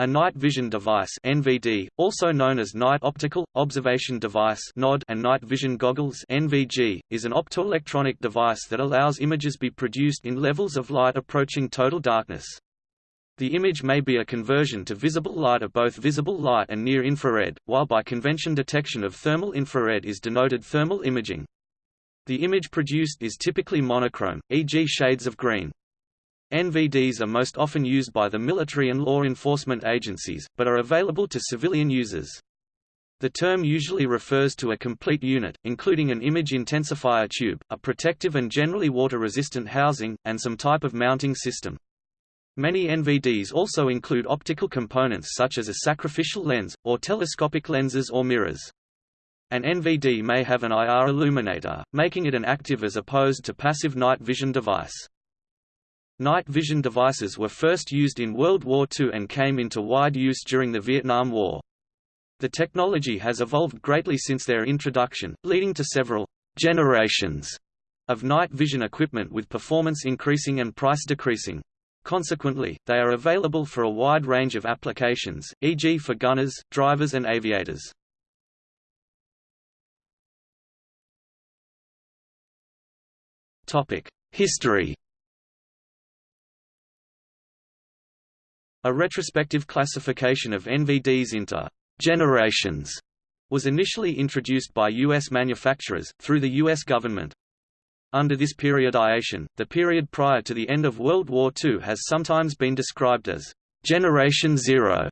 A night vision device (NVD), also known as night optical observation device (NOD) and night vision goggles (NVG), is an optoelectronic device that allows images be produced in levels of light approaching total darkness. The image may be a conversion to visible light of both visible light and near infrared, while by convention detection of thermal infrared is denoted thermal imaging. The image produced is typically monochrome, e.g. shades of green. NVDs are most often used by the military and law enforcement agencies, but are available to civilian users. The term usually refers to a complete unit, including an image intensifier tube, a protective and generally water-resistant housing, and some type of mounting system. Many NVDs also include optical components such as a sacrificial lens, or telescopic lenses or mirrors. An NVD may have an IR illuminator, making it an active as opposed to passive night vision device. Night vision devices were first used in World War II and came into wide use during the Vietnam War. The technology has evolved greatly since their introduction, leading to several generations of night vision equipment with performance increasing and price decreasing. Consequently, they are available for a wide range of applications, e.g. for gunners, drivers and aviators. History A retrospective classification of NVDs into generations was initially introduced by U.S. manufacturers, through the U.S. government. Under this periodization, the period prior to the end of World War II has sometimes been described as Generation Zero.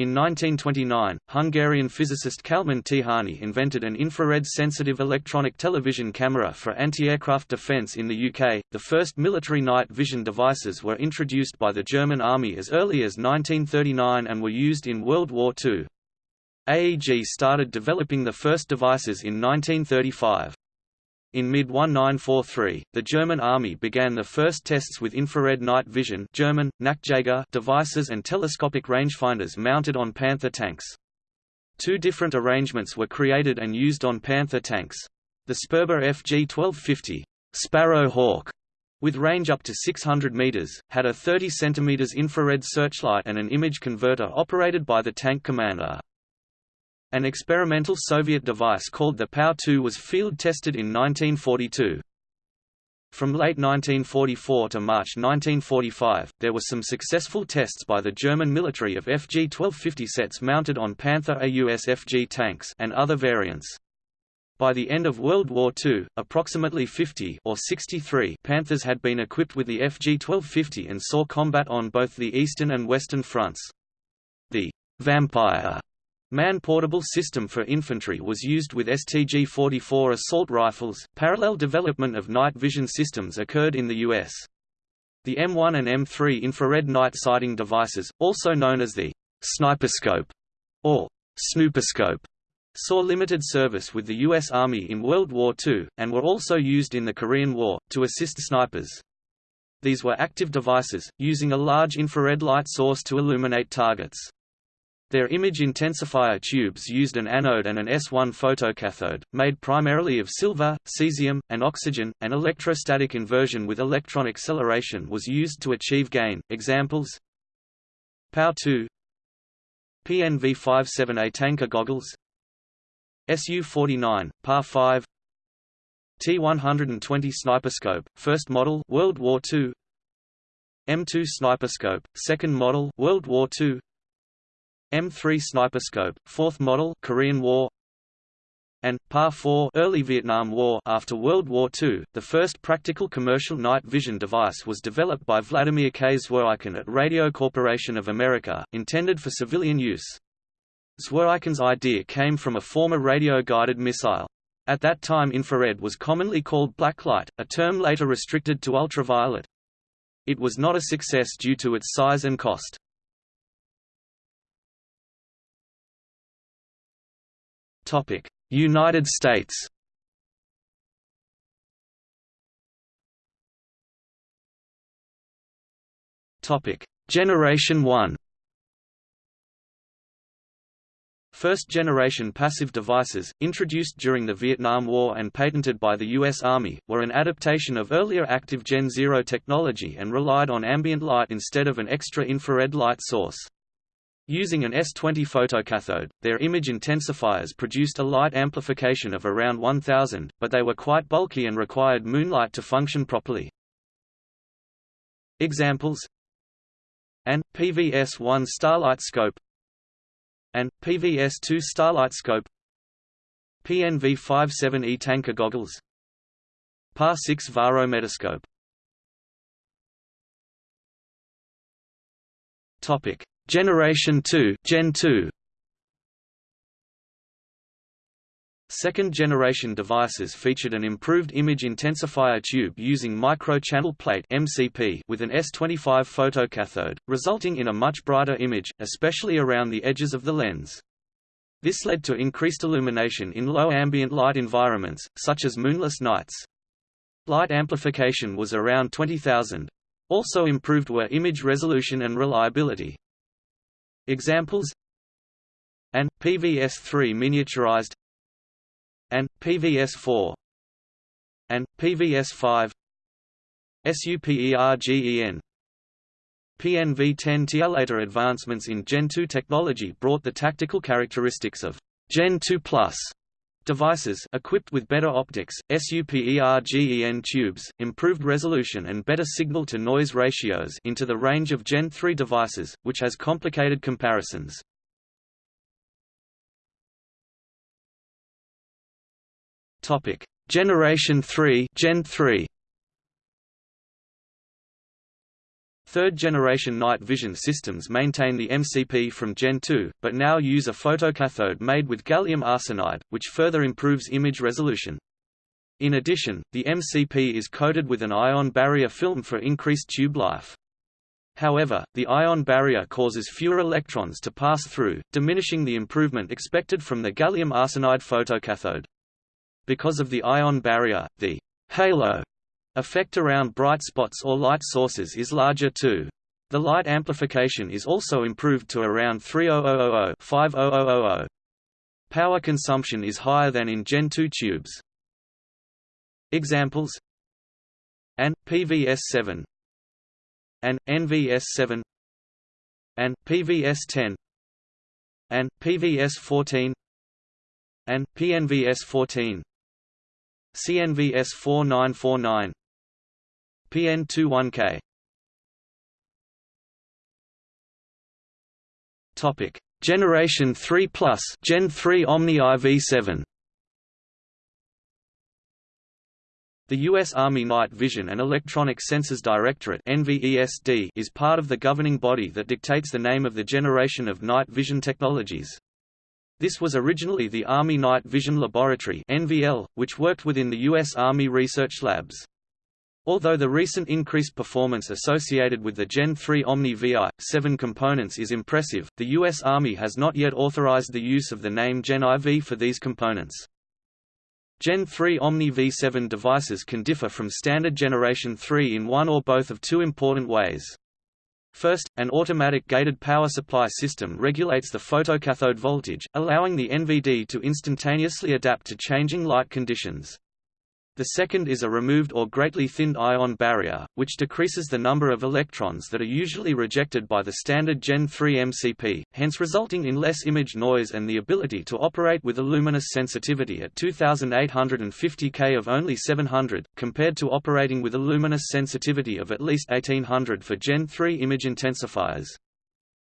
In 1929, Hungarian physicist Kálmán Tihanyi invented an infrared-sensitive electronic television camera for anti-aircraft defense in the UK. The first military night vision devices were introduced by the German Army as early as 1939 and were used in World War II. AEG started developing the first devices in 1935. In mid-1943, the German army began the first tests with infrared night vision German, devices and telescopic rangefinders mounted on Panther tanks. Two different arrangements were created and used on Panther tanks. The Sperber FG-1250 Sparrow Hawk, with range up to 600 meters, had a 30 cm infrared searchlight and an image converter operated by the tank commander. An experimental Soviet device called the POW-2 was field-tested in 1942. From late 1944 to March 1945, there were some successful tests by the German military of FG-1250 sets mounted on Panther AUS FG tanks and other variants. By the end of World War II, approximately 50 or 63 Panthers had been equipped with the FG-1250 and saw combat on both the eastern and western fronts. The Vampire Man-portable system for infantry was used with STG-44 assault rifles. Parallel development of night vision systems occurred in the U.S. The M1 and M3 infrared night sighting devices, also known as the sniperscope or snooperscope, saw limited service with the U.S. Army in World War II, and were also used in the Korean War, to assist snipers. These were active devices, using a large infrared light source to illuminate targets. Their image intensifier tubes used an anode and an S1 photocathode, made primarily of silver, cesium, and oxygen. An electrostatic inversion with electron acceleration was used to achieve gain. Examples POW-2 PNV-57A tanker goggles Su-49, PAR-5 T-120 sniperscope, first model World War II M2 sniperscope, second model World War II M3 sniperscope, fourth model Korean War and PAR-4 early Vietnam War after World War II, the first practical commercial night vision device was developed by Vladimir K. Zworykin at Radio Corporation of America, intended for civilian use. Zworykin's idea came from a former radio-guided missile. At that time infrared was commonly called blacklight, a term later restricted to ultraviolet. It was not a success due to its size and cost. United States Generation 1 First-generation passive devices, introduced during the Vietnam War and patented by the U.S. Army, were an adaptation of earlier active Gen Zero technology and relied on ambient light instead of an extra infrared light source. Using an S20 photocathode, their image intensifiers produced a light amplification of around 1000, but they were quite bulky and required moonlight to function properly. Examples. An PVS-1 starlight scope. And PVS-2 Starlight Scope. PNV-57E tanker goggles. PAR-6 Varo Metascope. Topic Generation 2 Gen 2 Second-generation devices featured an improved image intensifier tube using micro-channel plate (MCP) with an S25 photocathode, resulting in a much brighter image, especially around the edges of the lens. This led to increased illumination in low ambient light environments, such as moonless nights. Light amplification was around 20,000. Also improved were image resolution and reliability. Examples An PVS-3 miniaturized and PVS4 and PVS5 SUPERGEN PNV10 Later advancements in Gen 2 technology brought the tactical characteristics of Gen 2 Plus devices equipped with better optics, SUPERGEN tubes, improved resolution and better signal-to-noise ratios into the range of Gen 3 devices, which has complicated comparisons. Generation 3, Gen 3. Third-generation night vision systems maintain the MCP from Gen 2, but now use a photocathode made with gallium arsenide, which further improves image resolution. In addition, the MCP is coated with an ion barrier film for increased tube life. However, the ion barrier causes fewer electrons to pass through, diminishing the improvement expected from the gallium arsenide photocathode. Because of the ion barrier, the halo effect around bright spots or light sources is larger too. The light amplification is also improved to around 3000-5000. Power consumption is higher than in Gen 2 tubes. Examples. An PVS7 and NVS7 and PVS10 and PVS14 and PNVS14 CNVS 4949 PN21K Topic Generation 3 Plus Gen 3 Omni IV7 The U.S. Army Night Vision and Electronic Sensors Directorate is part of the governing body that dictates the name of the generation of night vision technologies. This was originally the Army Night Vision Laboratory (NVL), which worked within the U.S. Army Research Labs. Although the recent increased performance associated with the Gen 3 Omni VI-7 components is impressive, the U.S. Army has not yet authorized the use of the name Gen IV for these components. Gen 3 Omni V7 devices can differ from standard Generation 3 in one or both of two important ways. First, an automatic gated power supply system regulates the photocathode voltage, allowing the NVD to instantaneously adapt to changing light conditions. The second is a removed or greatly thinned ion barrier, which decreases the number of electrons that are usually rejected by the standard Gen 3 MCP, hence resulting in less image noise and the ability to operate with a luminous sensitivity at 2850 K of only 700, compared to operating with a luminous sensitivity of at least 1800 for Gen 3 image intensifiers.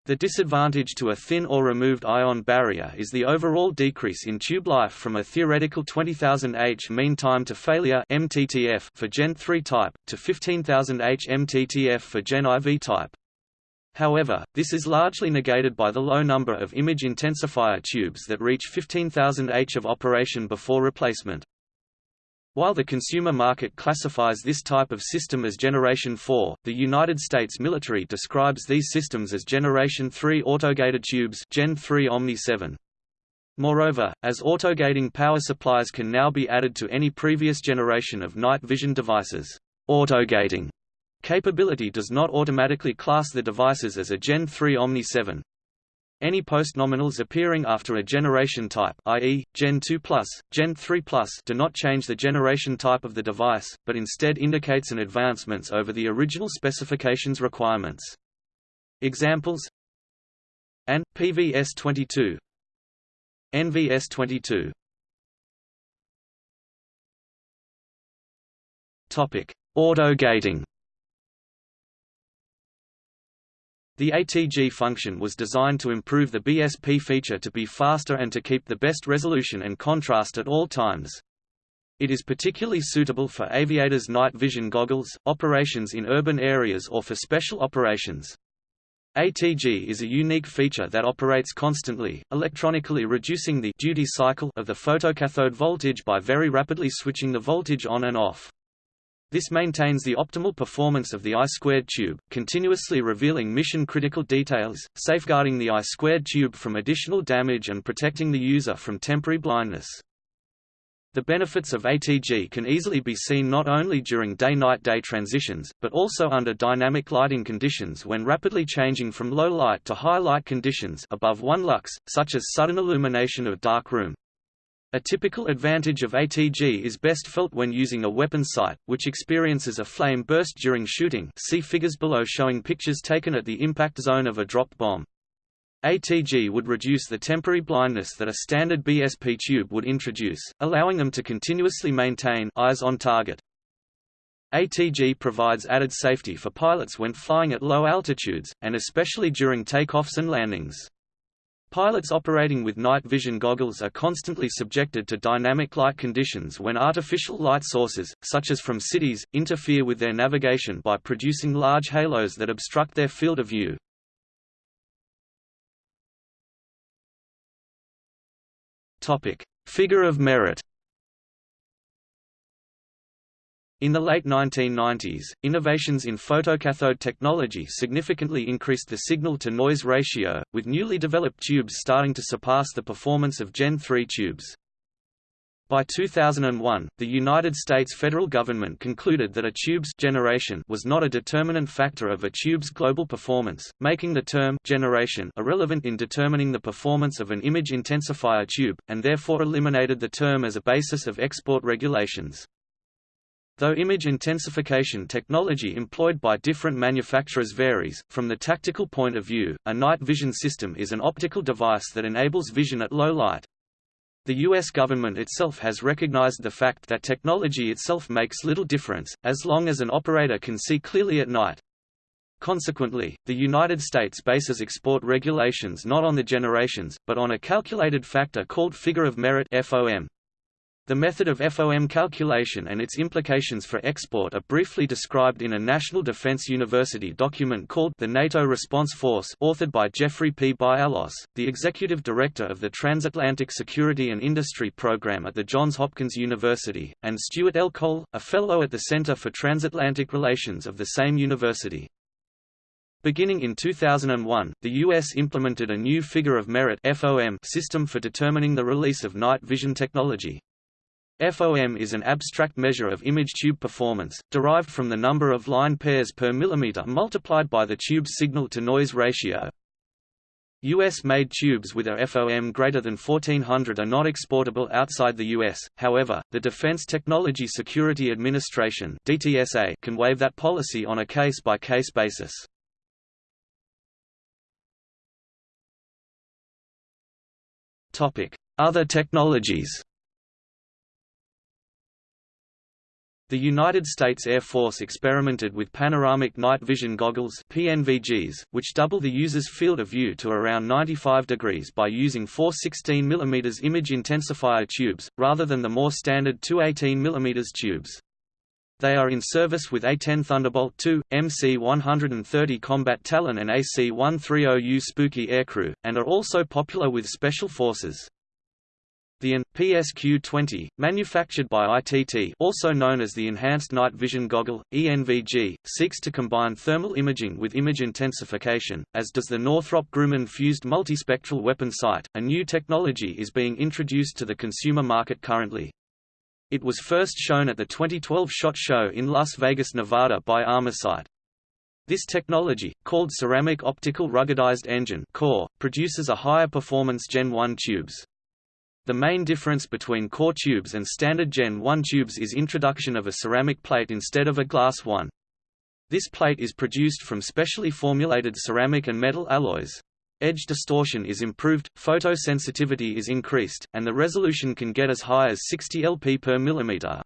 The disadvantage to a thin or removed ion barrier is the overall decrease in tube life from a theoretical 20,000 H mean time to failure MTTF for Gen 3 type, to 15,000 H MTTF for Gen IV type. However, this is largely negated by the low number of image intensifier tubes that reach 15,000 H of operation before replacement. While the consumer market classifies this type of system as Generation 4, the United States military describes these systems as Generation 3 autogated tubes Gen 3 Omni 7. Moreover, as autogating power supplies can now be added to any previous generation of night vision devices, autogating capability does not automatically class the devices as a Gen 3 Omni 7. Any postnominals appearing after a generation type i.e., Gen 2+, Gen 3+, do not change the generation type of the device, but instead indicates an advancements over the original specifications requirements. Examples and PVS22 NVS22 Topic: Auto gating. The ATG function was designed to improve the BSP feature to be faster and to keep the best resolution and contrast at all times. It is particularly suitable for aviators' night vision goggles, operations in urban areas or for special operations. ATG is a unique feature that operates constantly, electronically reducing the duty cycle of the photocathode voltage by very rapidly switching the voltage on and off. This maintains the optimal performance of the I-squared tube, continuously revealing mission-critical details, safeguarding the I-squared tube from additional damage and protecting the user from temporary blindness. The benefits of ATG can easily be seen not only during day-night-day transitions, but also under dynamic lighting conditions when rapidly changing from low light to high light conditions above 1 lux, such as sudden illumination of dark room. A typical advantage of ATG is best felt when using a weapon sight, which experiences a flame burst during shooting see figures below showing pictures taken at the impact zone of a dropped bomb. ATG would reduce the temporary blindness that a standard BSP tube would introduce, allowing them to continuously maintain eyes on target. ATG provides added safety for pilots when flying at low altitudes, and especially during takeoffs and landings. Pilots operating with night vision goggles are constantly subjected to dynamic light conditions when artificial light sources, such as from cities, interfere with their navigation by producing large halos that obstruct their field of view. Figure of merit In the late 1990s, innovations in photocathode technology significantly increased the signal-to-noise ratio, with newly developed tubes starting to surpass the performance of Gen 3 tubes. By 2001, the United States federal government concluded that a tube's generation was not a determinant factor of a tube's global performance, making the term generation irrelevant in determining the performance of an image intensifier tube, and therefore eliminated the term as a basis of export regulations. Though image intensification technology employed by different manufacturers varies, from the tactical point of view, a night vision system is an optical device that enables vision at low light. The U.S. government itself has recognized the fact that technology itself makes little difference, as long as an operator can see clearly at night. Consequently, the United States bases export regulations not on the generations, but on a calculated factor called figure of merit FOM. The method of FOM calculation and its implications for export are briefly described in a National Defense University document called The NATO Response Force authored by Jeffrey P. Bialos, the executive director of the Transatlantic Security and Industry Program at the Johns Hopkins University, and Stuart L. Koehl, a fellow at the Center for Transatlantic Relations of the same university. Beginning in 2001, the U.S. implemented a new figure of merit FOM system for determining the release of night vision technology. FOM is an abstract measure of image tube performance, derived from the number of line pairs per millimeter multiplied by the tube's signal-to-noise ratio. US-made tubes with a FOM greater than 1400 are not exportable outside the US, however, the Defense Technology Security Administration DTSA can waive that policy on a case-by-case -case basis. Other technologies The United States Air Force experimented with panoramic night vision goggles PNVGs, which double the user's field of view to around 95 degrees by using four 16 mm image intensifier tubes, rather than the more standard two 18 mm tubes. They are in service with A-10 Thunderbolt II, MC-130 Combat Talon and AC-130U Spooky aircrew, and are also popular with special forces. The AN PSQ-20, manufactured by ITT also known as the Enhanced Night Vision Goggle, ENVG, seeks to combine thermal imaging with image intensification, as does the Northrop Grumman Fused Multispectral Weapon Sight. A new technology is being introduced to the consumer market currently. It was first shown at the 2012 SHOT Show in Las Vegas, Nevada by Armorsight. This technology, called Ceramic Optical Ruggedized Engine core, produces a higher performance Gen 1 tubes. The main difference between core tubes and standard Gen 1 tubes is introduction of a ceramic plate instead of a glass one. This plate is produced from specially formulated ceramic and metal alloys. Edge distortion is improved, photosensitivity is increased, and the resolution can get as high as 60 LP per millimeter.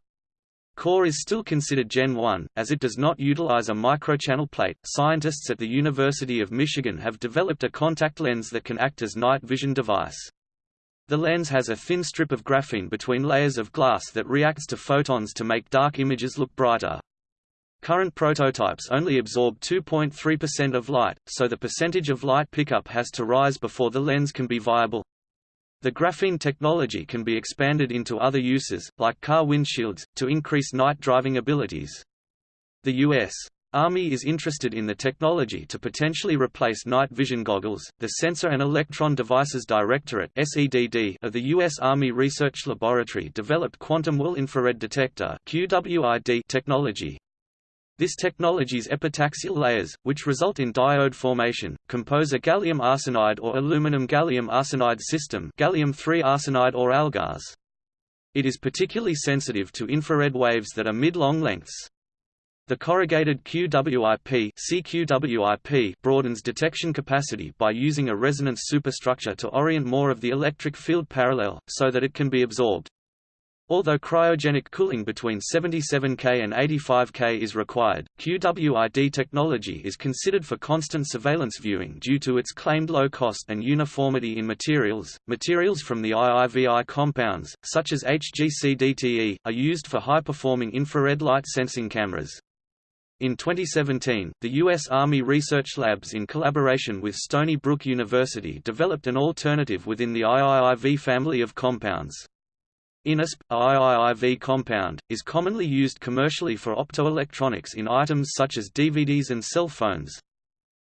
Core is still considered Gen 1, as it does not utilize a microchannel plate. Scientists at the University of Michigan have developed a contact lens that can act as night vision device. The lens has a thin strip of graphene between layers of glass that reacts to photons to make dark images look brighter. Current prototypes only absorb 2.3% of light, so the percentage of light pickup has to rise before the lens can be viable. The graphene technology can be expanded into other uses, like car windshields, to increase night driving abilities. The U.S. Army is interested in the technology to potentially replace night vision goggles. The Sensor and Electron Devices Directorate (SEDD) of the U.S. Army Research Laboratory developed quantum Well infrared detector (QWIP) technology, this technology's epitaxial layers, which result in diode formation, compose a gallium arsenide or aluminum gallium arsenide system gallium-3 arsenide or AlGaAs. It is particularly sensitive to infrared waves that are mid-long lengths. The corrugated QWIP, CQWIP broadens detection capacity by using a resonance superstructure to orient more of the electric field parallel, so that it can be absorbed. Although cryogenic cooling between 77 K and 85 K is required, QWIP technology is considered for constant surveillance viewing due to its claimed low cost and uniformity in materials. Materials from the IIVI compounds, such as HGCDTE, are used for high-performing infrared light sensing cameras. In 2017, the U.S. Army Research Labs in collaboration with Stony Brook University developed an alternative within the IIIV family of compounds. INASP, a IIIV compound, is commonly used commercially for optoelectronics in items such as DVDs and cell phones.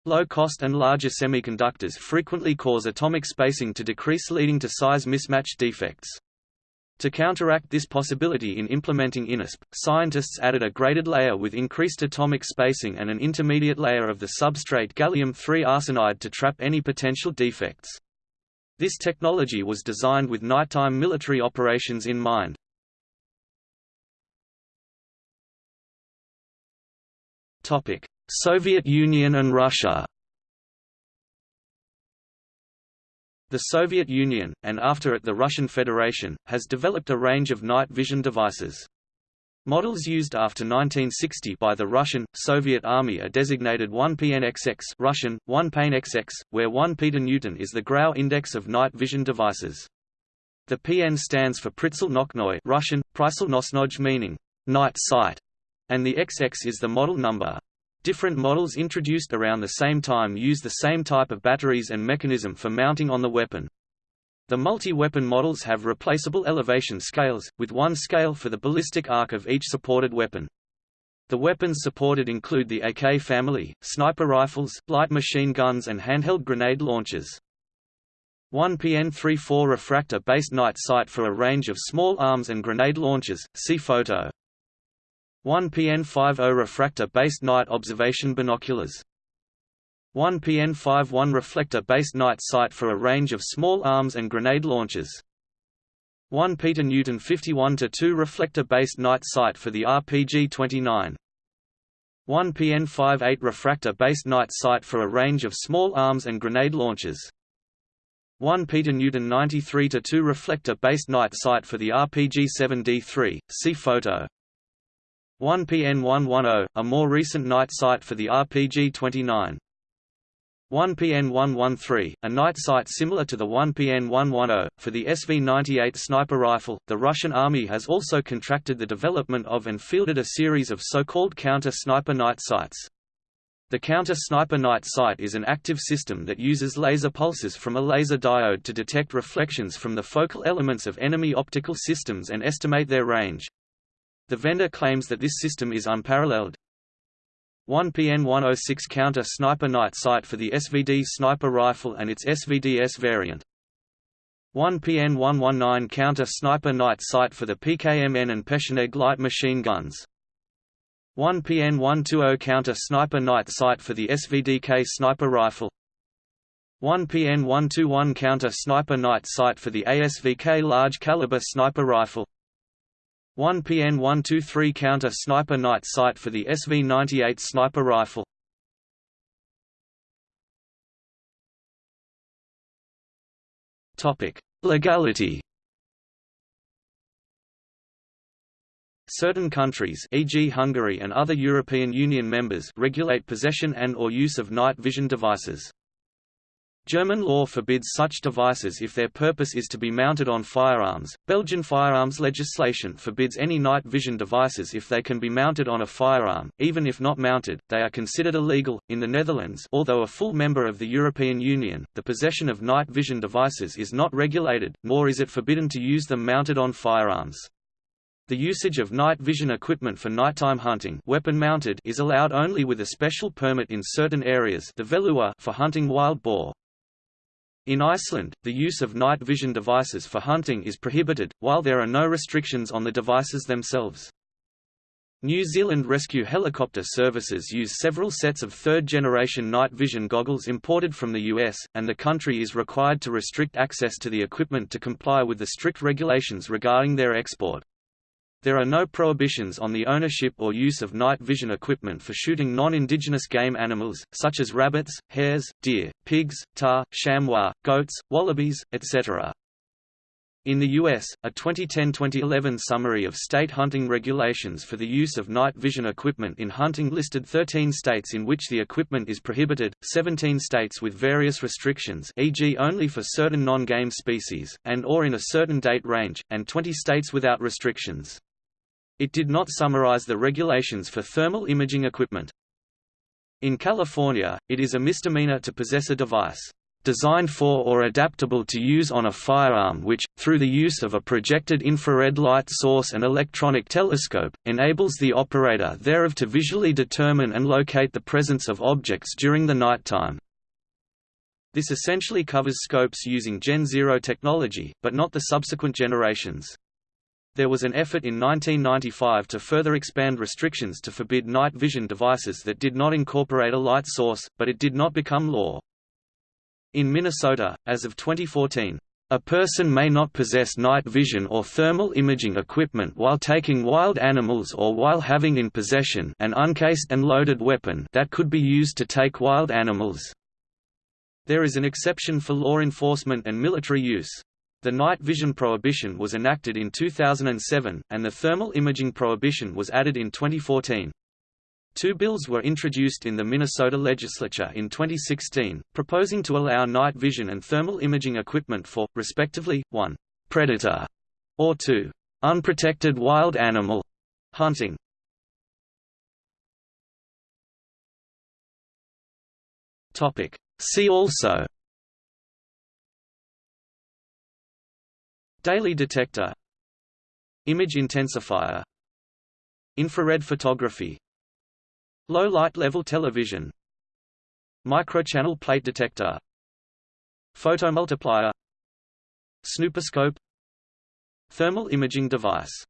Low cost and larger semiconductors frequently cause atomic spacing to decrease leading to size mismatch defects. To counteract this possibility in implementing INASP, scientists added a graded layer with increased atomic spacing and an intermediate layer of the substrate gallium-3 arsenide to trap any potential defects. This technology was designed with nighttime military operations in mind. Soviet Union and Russia The Soviet Union, and after it the Russian Federation, has developed a range of night vision devices. Models used after 1960 by the Russian, Soviet Army are designated 1PNXX Russian, 1PNXX, where 1 Newton is the Grau index of night vision devices. The PN stands for Pritzel Russian, meaning, night sight, and the XX is the model number. Different models introduced around the same time use the same type of batteries and mechanism for mounting on the weapon. The multi-weapon models have replaceable elevation scales, with one scale for the ballistic arc of each supported weapon. The weapons supported include the AK family, sniper rifles, light machine guns and handheld grenade launchers. 1 PN34 refractor-based night sight for a range of small arms and grenade launchers, see photo. 1 PN50 refractor-based night observation binoculars 1 PN51 reflector-based night sight for a range of small arms and grenade launchers. 1 Peter Newton 51-2 reflector-based night sight for the RPG-29. 1 PN58 refractor-based night sight for a range of small arms and grenade launchers. 1 Peter Newton 93-2 reflector-based night sight for the RPG-7D3, see photo. 1 PN110, a more recent night sight for the RPG-29. 1PN113, a night sight similar to the 1PN110, for the SV-98 sniper rifle. The Russian army has also contracted the development of and fielded a series of so-called counter-sniper night sights. The counter-sniper night sight is an active system that uses laser pulses from a laser diode to detect reflections from the focal elements of enemy optical systems and estimate their range. The vendor claims that this system is unparalleled, 1 PN106 counter sniper night sight for the SVD sniper rifle and its SVDS variant. 1 PN119 counter sniper night sight for the PKMN and Pecheneg light machine guns. 1 PN120 Counter Sniper Night Sight for the SVDK Sniper Rifle 1 PN121 Counter Sniper Night Sight for the ASVK Large Caliber Sniper Rifle 1 PN123 Counter Sniper Night Sight for the SV98 Sniper Rifle Topic: Legality Certain countries e.g. Hungary and other European Union members regulate possession and or use of night vision devices. German law forbids such devices if their purpose is to be mounted on firearms. Belgian firearms legislation forbids any night vision devices if they can be mounted on a firearm, even if not mounted, they are considered illegal. In the Netherlands, although a full member of the European Union, the possession of night vision devices is not regulated, nor is it forbidden to use them mounted on firearms. The usage of night vision equipment for nighttime hunting weapon mounted is allowed only with a special permit in certain areas the for hunting wild boar. In Iceland, the use of night vision devices for hunting is prohibited, while there are no restrictions on the devices themselves. New Zealand rescue helicopter services use several sets of third-generation night vision goggles imported from the US, and the country is required to restrict access to the equipment to comply with the strict regulations regarding their export. There are no prohibitions on the ownership or use of night vision equipment for shooting non-indigenous game animals, such as rabbits, hares, deer, pigs, tahr, chamois, goats, wallabies, etc. In the U.S., a 2010–2011 summary of state hunting regulations for the use of night vision equipment in hunting listed 13 states in which the equipment is prohibited, 17 states with various restrictions e.g. only for certain non-game species, and or in a certain date range, and 20 states without restrictions. It did not summarize the regulations for thermal imaging equipment. In California, it is a misdemeanor to possess a device designed for or adaptable to use on a firearm which, through the use of a projected infrared light source and electronic telescope, enables the operator thereof to visually determine and locate the presence of objects during the nighttime. This essentially covers scopes using Gen Zero technology, but not the subsequent generations. There was an effort in 1995 to further expand restrictions to forbid night vision devices that did not incorporate a light source, but it did not become law. In Minnesota, as of 2014, a person may not possess night vision or thermal imaging equipment while taking wild animals or while having in possession an uncased and loaded weapon that could be used to take wild animals. There is an exception for law enforcement and military use. The night vision prohibition was enacted in 2007, and the thermal imaging prohibition was added in 2014. Two bills were introduced in the Minnesota legislature in 2016, proposing to allow night vision and thermal imaging equipment for, respectively, 1. predator, or 2. unprotected wild animal hunting. See also Daly detector. Image intensifier. Infrared photography. Low light level television. Microchannel plate detector. Photomultiplier Snooperscope Thermal imaging device